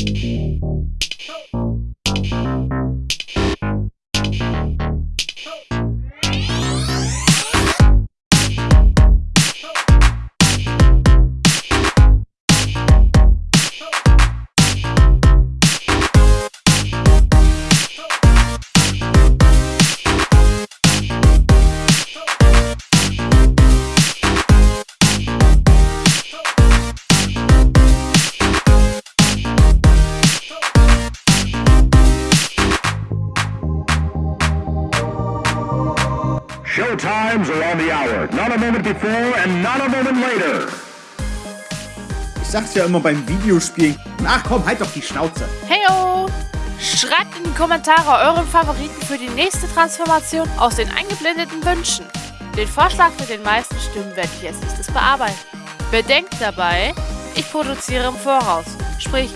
Mm-hmm. Times or on the hour. Not a moment before and not a moment later. Ich sag's ja immer beim Videospielen. Ach komm, halt doch die Schnauze. Heyo! Schreibt in die Kommentare euren Favoriten für die nächste Transformation aus den eingeblendeten Wünschen. Den Vorschlag mit den meisten Stimmen werde ich als nächstes bearbeiten. Bedenkt dabei, ich produziere im Voraus. Sprich,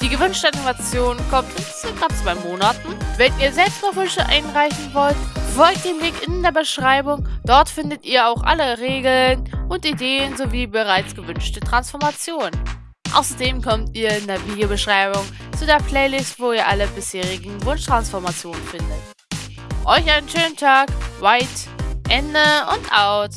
die gewünschte Animation kommt in circa zwei Monaten. Wenn ihr selbst noch Wünsche einreichen wollt, folgt dem Link in der Beschreibung. Dort findet ihr auch alle Regeln und Ideen sowie bereits gewünschte Transformationen. Außerdem kommt ihr in der Videobeschreibung zu der Playlist, wo ihr alle bisherigen Wunschtransformationen findet. Euch einen schönen Tag, White, Ende und out.